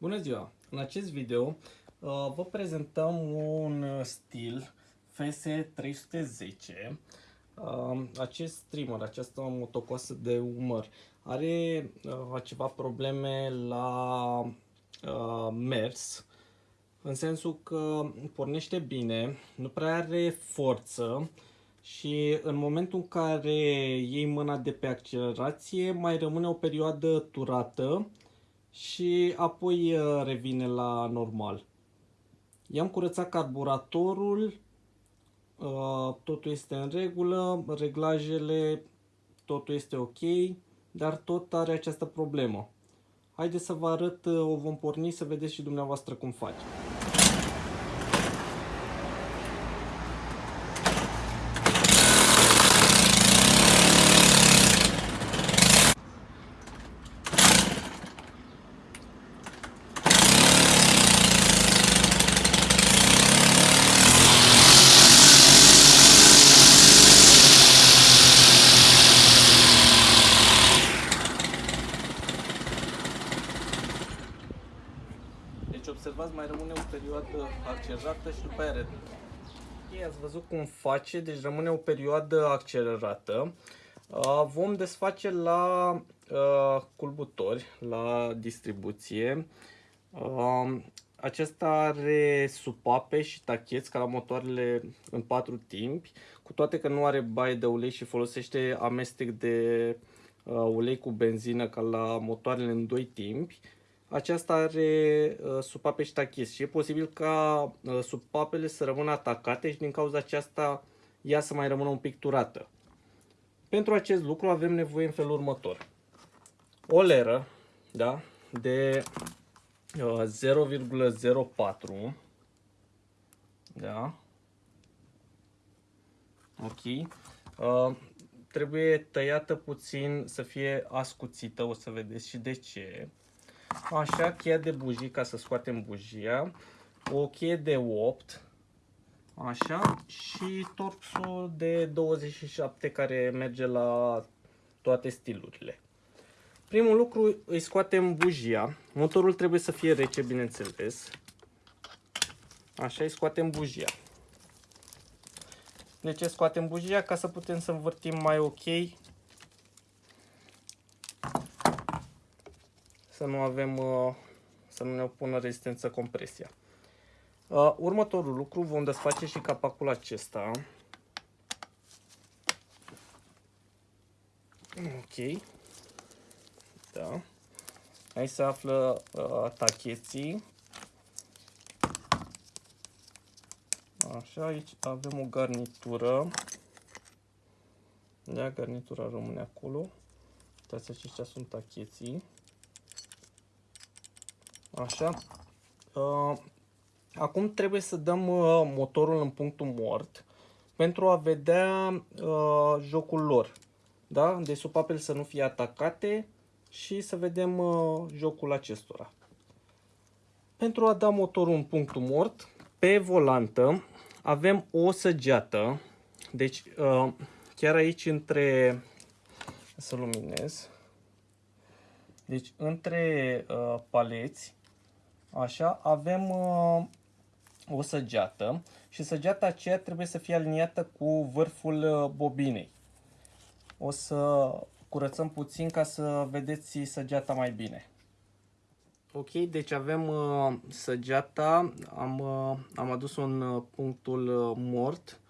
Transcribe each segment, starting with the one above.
Bună ziua! În acest video uh, vă prezentăm un stil FS310. Uh, acest trimmer, această motocoasă de umăr, are uh, ceva probleme la mers, în sensul că pornește bine, nu prea are forță și în momentul în care iei mâna de pe accelerație mai rămâne o perioadă turată și apoi uh, revine la normal. I-am curățat carburatorul, uh, totul este în regulă, reglajele, totul este ok, dar tot are această problemă. Haideți să vă arăt, uh, o vom porni să vedeți și dumneavoastră cum face. observați, mai rămâne o perioadă accelerată și după aia Ei, ați văzut cum face, deci rămâne o perioadă accelerată. Vom desface la culbutori, la distribuție. Acesta are supape și tacheți ca la motoarele în patru timpi, cu toate că nu are baie de ulei și folosește amestec de ulei cu benzină ca la motoarele în doi timpi aceasta are uh, supape și tachis și e posibil ca uh, supapele să rămână atacate și din cauza aceasta ea să mai rămână un pic turată. Pentru acest lucru avem nevoie în felul următor. O leră da, de uh, 0,04 da. Ok. Uh, trebuie tăiată puțin să fie ascuțită, o să vedeți și de ce. Așa, cheia de bujii ca să scoatem bujia. O cheie de 8. Așa. Și torxul de 27 care merge la toate stilurile. Primul lucru, îi scoatem bujia. Motorul trebuie să fie rece, bineînțeles. Așa, îi scoatem bujia. De ce scoatem bujia? Ca să putem să învârtim mai ok să nu avem, uh, să nu ne opună rezistență compresia. Uh, următorul lucru, vom desface și capacul acesta. Ok. Da. Aici se află uh, tacheții. Așa, aici avem o garnitură. Da, garnitura rămâne acolo. Uitați, aceștia sunt tacheții. Așa. Uh, acum trebuie să dăm uh, motorul în punctul mort pentru a vedea uh, jocul lor. Da? De supapele să nu fie atacate și să vedem uh, jocul acestora. Pentru a da motorul în punctul mort, pe volantă avem o săgeată. Deci uh, chiar aici între... Să luminez. Deci între uh, paleți Așa, avem uh, o săgeată și săgeata aceea trebuie să fie aliniată cu vârful uh, bobinei. O să curățăm puțin ca să vedeți săgeata mai bine. Ok, deci avem uh, săgeata, am, uh, am adus un uh, punctul uh, mort.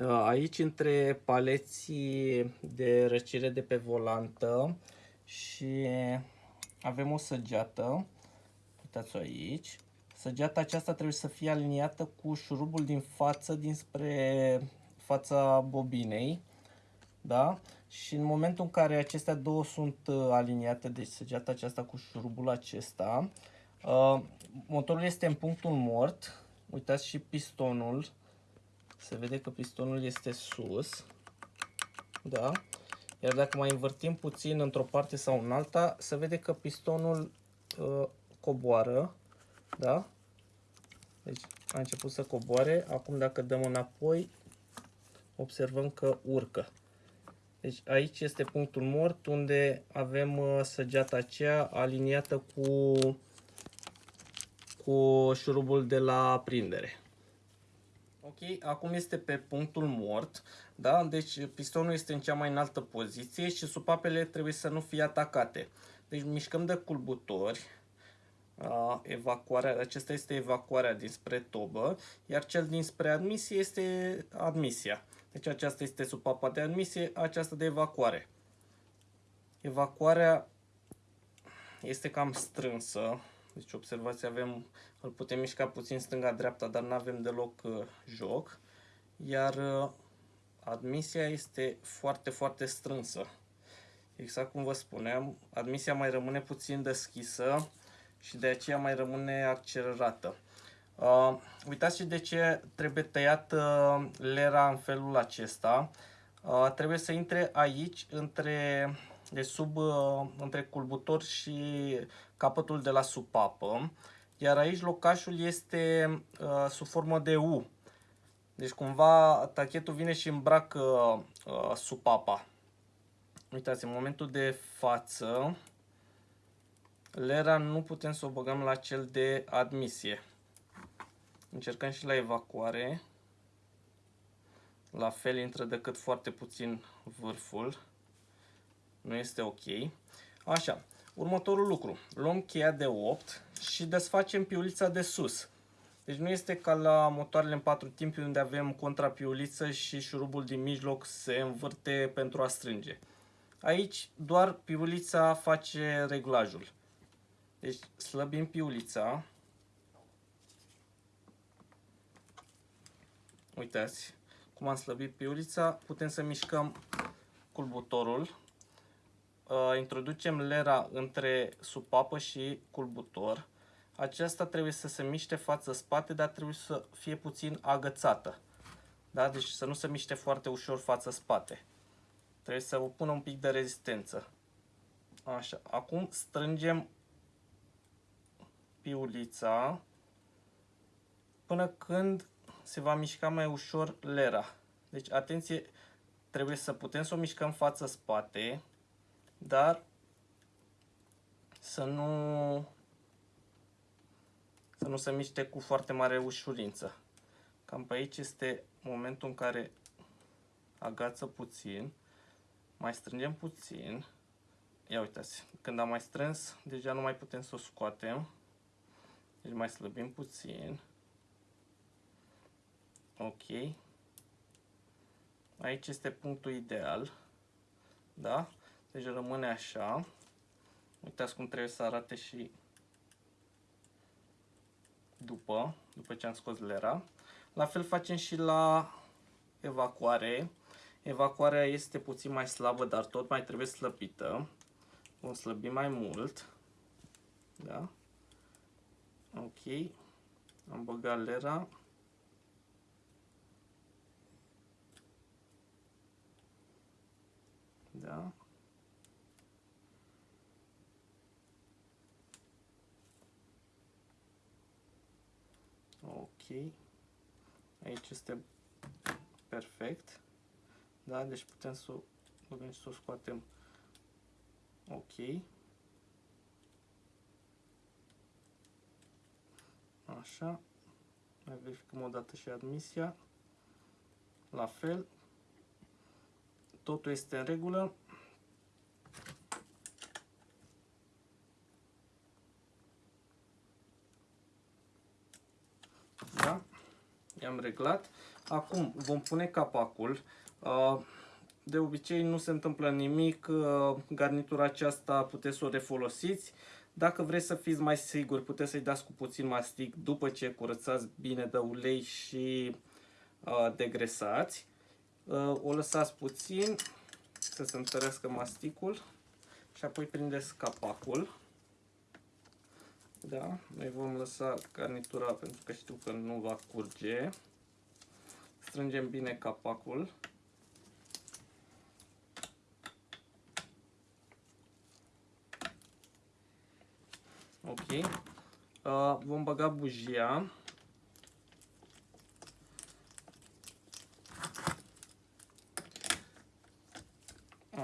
Uh, aici între paleții de răcire de pe volantă și avem o săgeată uitați aici. Săgeata aceasta trebuie să fie aliniată cu șurubul din față dinspre fața bobinei. Da? Și în momentul în care acestea două sunt uh, aliniate, deci săgeata aceasta cu șurubul acesta, uh, motorul este în punctul mort. Uitați și pistonul. Se vede că pistonul este sus. Da? Iar dacă mai învârtim puțin într-o parte sau în alta, se vede că pistonul uh, coboară, da? Deci a început să coboare, acum dacă dăm înapoi, observăm că urcă. Deci aici este punctul mort unde avem uh, săgeata aceea aliniată cu cu șurubul de la prindere. Ok, acum este pe punctul mort, da? Deci pistonul este în cea mai înaltă poziție și supapele trebuie să nu fie atacate. Deci mișcăm de culbutori, evacuarea, acesta este evacuarea dinspre tobă, iar cel dinspre admisie este admisia. Deci aceasta este supapa de admisie, aceasta de evacuare. Evacuarea este cam strânsă, deci observați, avem, îl putem mișca puțin stânga-dreapta, dar nu avem deloc uh, joc. Iar uh, admisia este foarte, foarte strânsă. Exact cum vă spuneam, admisia mai rămâne puțin deschisă și de aceea mai rămâne accelerată. Uh, uitați și de ce trebuie tăiat uh, lera în felul acesta. Uh, trebuie să intre aici între, de sub, uh, între culbutor și capătul de la supapă. Iar aici locașul este uh, sub formă de U. Deci cumva tachetul vine și îmbracă uh, supapa. Uitați, în momentul de față, lera nu putem să o băgăm la cel de admisie. Încercăm și la evacuare. La fel intră decât foarte puțin vârful. Nu este ok. Așa, următorul lucru. Luăm cheia de 8 și desfacem piulița de sus. Deci nu este ca la motoarele în patru timpi unde avem contrapiuliță și șurubul din mijloc se învârte pentru a strânge. Aici doar piulița face reglajul. Deci slăbim piulița. Uitați cum am slăbit piulița. Putem să mișcăm culbutorul. Uh, introducem lera între supapă și culbutor. Aceasta trebuie să se miște față-spate, dar trebuie să fie puțin agățată. Da? Deci să nu se miște foarte ușor față-spate. Trebuie să pună un pic de rezistență. Așa. Acum strângem piulița până când se va mișca mai ușor lera. Deci, atenție, trebuie să putem să o mișcăm față-spate, dar să nu, să nu se miște cu foarte mare ușurință. Cam pe aici este momentul în care agață puțin, mai strângem puțin. Ia uitați, când am mai strâns, deja nu mai putem să o scoatem. Deci mai slăbim puțin. Ok. Aici este punctul ideal. Da? Deci rămâne așa. Uitați cum trebuie să arate și după, după ce am scos lera. La fel facem și la evacuare. Evacuarea este puțin mai slabă, dar tot mai trebuie slăbită. Vom slăbi mai mult. Da? Ok. Am băgat lera. Da. Ok. Aici este perfect. Da, deci putem să o băgăm și să o scoatem. Ok. Așa. Mai verificăm o dată și admisia. La fel. Totul este în regulă. Da? I-am reglat. Acum vom pune capacul. De obicei nu se întâmplă nimic. Garnitura aceasta puteți să o refolosiți. Dacă vreți să fiți mai siguri, puteți să-i dați cu puțin mastic după ce curățați bine de ulei și uh, degresați. Uh, o lăsați puțin să se întărească masticul și apoi prindeți capacul. Da, noi vom lăsa garnitura pentru că știu că nu va curge. Strângem bine capacul. Ok. Uh, vom băga bujia.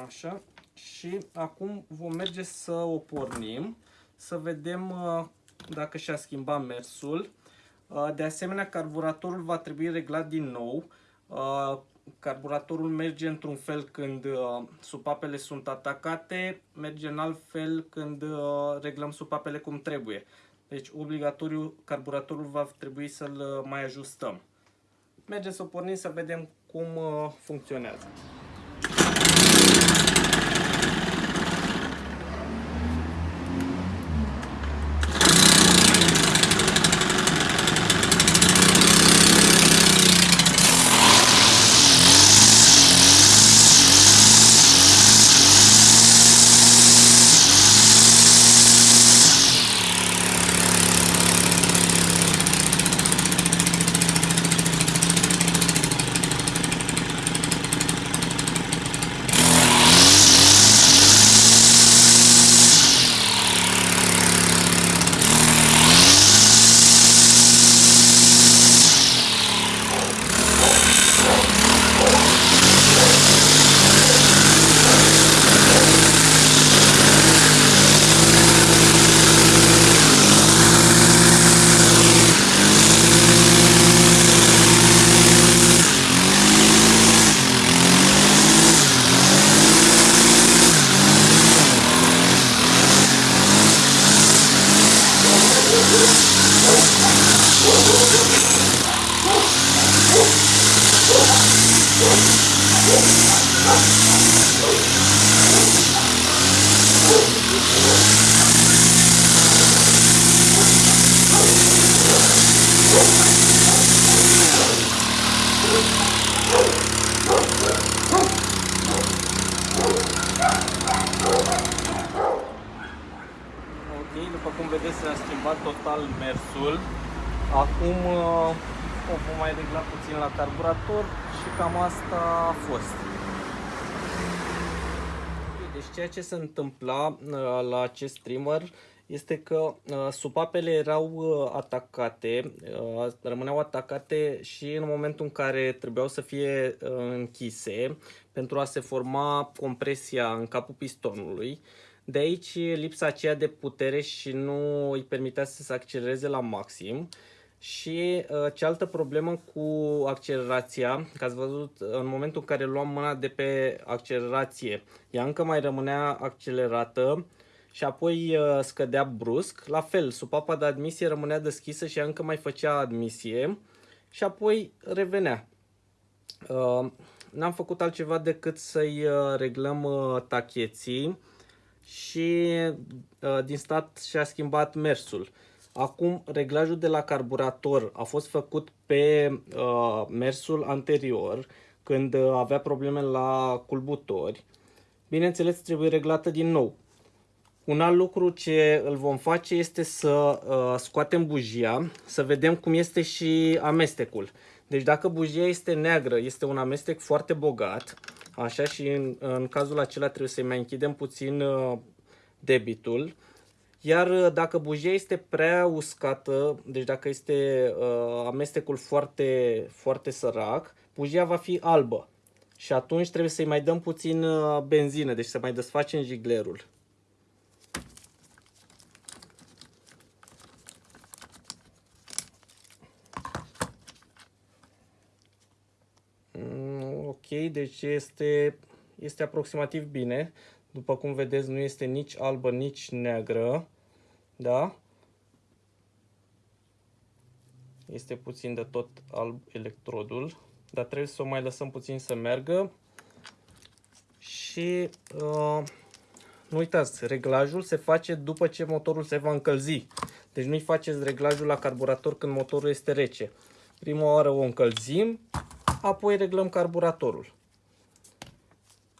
Așa. Și acum vom merge să o pornim, să vedem uh, dacă și-a schimbat mersul. Uh, de asemenea, carburatorul va trebui reglat din nou. Uh, carburatorul merge într-un fel când uh, supapele sunt atacate, merge în alt fel când reglăm supapele cum trebuie. Deci, obligatoriu, carburatorul va trebui să-l mai ajustăm. Merge să o pornim să vedem cum funcționează. după cum vedeți s-a schimbat total mersul. Acum uh, o vom mai regla puțin la carburator și cam asta a fost. Deci ceea ce se întâmpla uh, la acest trimmer este că uh, supapele erau atacate, rămâneau atacate și în momentul în care trebuiau să fie închise pentru a se forma compresia în capul pistonului. De aici lipsa aceea de putere și nu îi permitea să se accelereze la maxim. Și uh, cealaltă problemă cu accelerația, că ați văzut în momentul în care luam mâna de pe accelerație, ea încă mai rămânea accelerată și apoi uh, scădea brusc. La fel, supapa de admisie rămânea deschisă și ea încă mai făcea admisie și apoi revenea. Uh, N-am făcut altceva decât să-i uh, reglăm uh, tacheții și uh, din stat și-a schimbat mersul. Acum, reglajul de la carburator a fost făcut pe uh, mersul anterior, când uh, avea probleme la culbutori. Bineînțeles, trebuie reglată din nou. Un alt lucru ce îl vom face este să uh, scoatem bujia, să vedem cum este și amestecul. Deci dacă bujia este neagră, este un amestec foarte bogat, așa și în, în cazul acela trebuie să-i mai închidem puțin uh, debitul. Iar uh, dacă bujia este prea uscată, deci dacă este uh, amestecul foarte, foarte sărac, bujia va fi albă. Și atunci trebuie să-i mai dăm puțin uh, benzină, deci să mai desfacem jiglerul. Mm, ok, deci este, este aproximativ bine. După cum vedeți, nu este nici albă, nici neagră. Da? Este puțin de tot alb electrodul. Dar trebuie să o mai lăsăm puțin să meargă. Și uh, nu uitați, reglajul se face după ce motorul se va încălzi. Deci nu-i faceți reglajul la carburator când motorul este rece. Prima oară o încălzim, apoi reglăm carburatorul.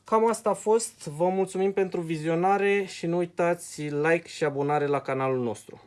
Cam asta a fost. Vă mulțumim pentru vizionare și nu uitați like și abonare la canalul nostru.